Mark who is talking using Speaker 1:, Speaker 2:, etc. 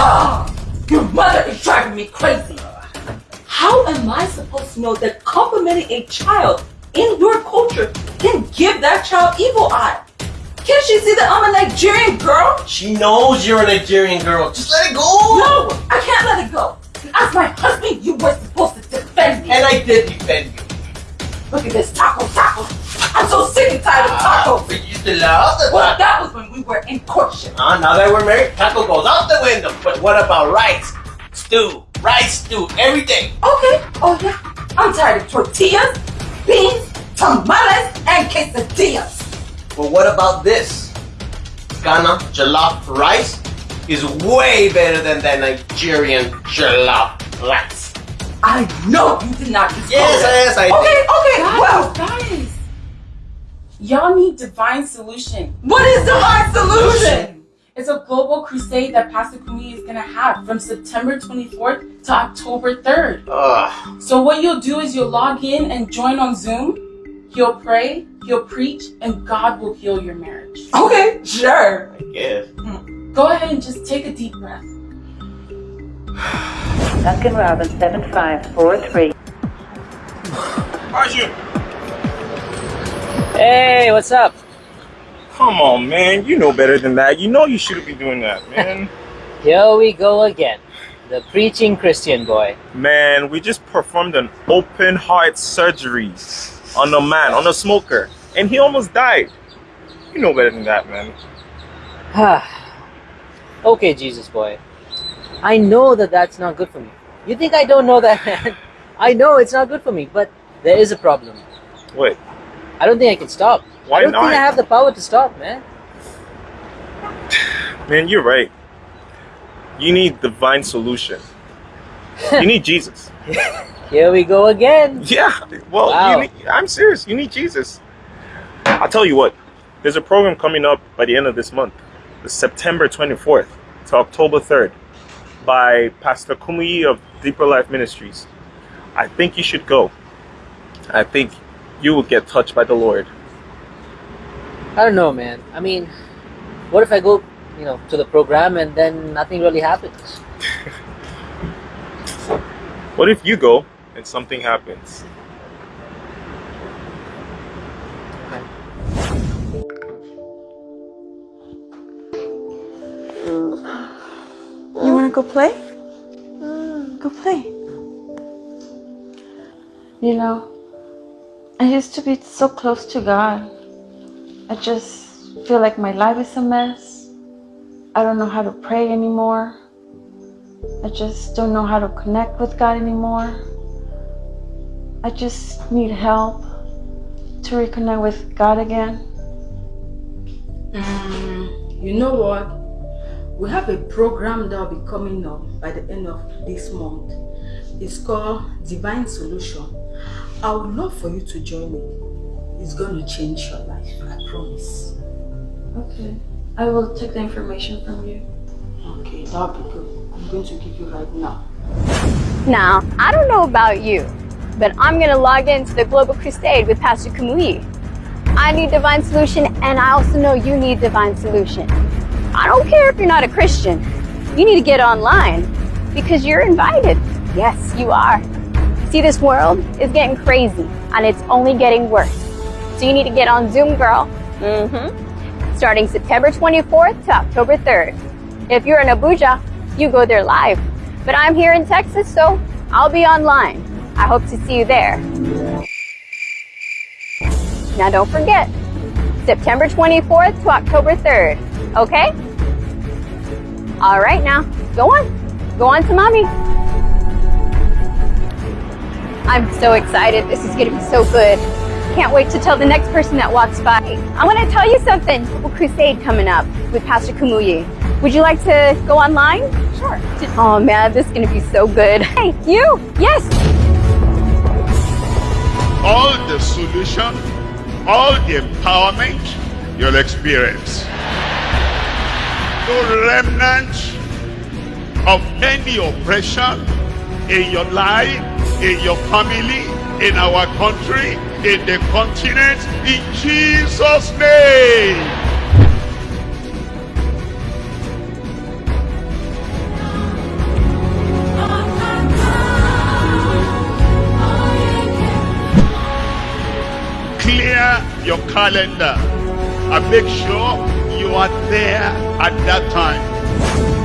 Speaker 1: Mom, your mother is driving me crazy. How am I supposed to know that complimenting a child in your culture can give that child evil eye? Can't she see that I'm a Nigerian girl?
Speaker 2: She knows you're a Nigerian girl. Just let it go.
Speaker 1: No, I can't let it go. As my husband, you were supposed to defend me.
Speaker 2: And I did defend you.
Speaker 1: Look at this taco taco. I'm so sick and tired of
Speaker 2: Ah,
Speaker 1: tacos.
Speaker 2: but you used to love the
Speaker 1: Well, that was when we were in courtship.
Speaker 2: Ah, now that we're married, taco goes out the window. But what about rice? Stew, rice stew, everything?
Speaker 1: Okay, oh yeah. I'm tired of tortillas, beans, tamales, and quesadillas.
Speaker 2: But what about this? Ghana jollof rice is way better than that Nigerian jollof rice.
Speaker 1: I know you did not disclose
Speaker 2: Yes,
Speaker 1: it.
Speaker 2: yes, I did.
Speaker 1: Okay, okay,
Speaker 3: Guys,
Speaker 1: well,
Speaker 3: guys, y'all need divine solution.
Speaker 1: what is divine solution?
Speaker 3: It's a global crusade that Pastor Kumuyi is gonna have from September 24th to October 3rd.
Speaker 2: Ugh.
Speaker 3: So what you'll do is you'll log in and join on Zoom. He'll pray, he'll preach, and God will heal your marriage.
Speaker 1: Okay, sure.
Speaker 2: I guess. Hmm.
Speaker 3: Go ahead and just take a deep breath.
Speaker 4: Duncan Robbins, 7543.
Speaker 5: Arjun,
Speaker 6: Hey, what's up?
Speaker 5: Come on, man. You know better than that. You know you shouldn't be doing that, man.
Speaker 6: Here we go again. The preaching Christian boy.
Speaker 5: man, we just performed an open heart surgery on a man, on a smoker, and he almost died. You know better than that, man.
Speaker 6: okay, Jesus boy. I know that that's not good for me. You think I don't know that, man? I know it's not good for me, but there is a problem.
Speaker 5: Wait,
Speaker 6: I don't think I can stop.
Speaker 5: Why
Speaker 6: I don't
Speaker 5: not?
Speaker 6: think I have the power to stop, man.
Speaker 5: man, you're right. You need divine solution. you need Jesus.
Speaker 6: Here we go again.
Speaker 5: Yeah, well,
Speaker 6: Wow.
Speaker 5: you need, I'm serious. You need Jesus. I'll tell you what. There's a program coming up by the end of this month, the September 24th to October 3rd, by Pastor Kumuyi of Deeper Life Ministries. I think you should go. I think you will get touched by the Lord.
Speaker 6: I don't know, man. I mean, what if I go, you know, to the program and then nothing really happens?
Speaker 5: What if you go and something happens?
Speaker 7: You wanna go play? Go play. You know, I used to be so close to God. I just feel like my life is a mess. I don't know how to pray anymore. I just don't know how to connect with God anymore. I just need help to reconnect with God again.
Speaker 3: Mm, you know what? We have a program that will be coming up by the end of this month. It's called Divine Solution. I would love for you to join me. It's going to change your life, promise.
Speaker 7: Okay. I will take the information from you.
Speaker 3: Okay, that'll be good. I'm going to give you right now.
Speaker 8: Now, I don't know about you, but I'm going to log into the Global Crusade with Pastor Kumuyi. I need divine solution, and I also know you need divine solution. I don't care if you're not a Christian. You need to get online because you're invited. Yes, you are. See, this world is getting crazy, and it's only getting worse. So you need to get on Zoom, girl. Mm-hmm. Starting September 24th to October 3rd. If you're in Abuja, you go there live. But I'm here in Texas, so I'll be online. I hope to see you there. Now don't forget, September 24th to October 3rd, okay? All right now, go on. Go on to mommy. I'm so excited. This is gonna be so good. Can't wait to tell the next person that walks by. I want to tell you something. Global Crusade coming up with Pastor Kumuyi. Would you like to go online? Sure. Oh man, this is gonna be so good. Hey, you? Yes.
Speaker 9: all the solution, all the empowerment you'll experience. No remnant of any oppression in your life, in your family, in our country, in the continent in Jesus' name. Clear your calendar and make sure you are there at that time.